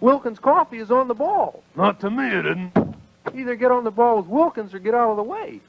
Wilkins Coffee is on the ball. Not to me, it isn't. Either get on the ball with Wilkins or get out of the way.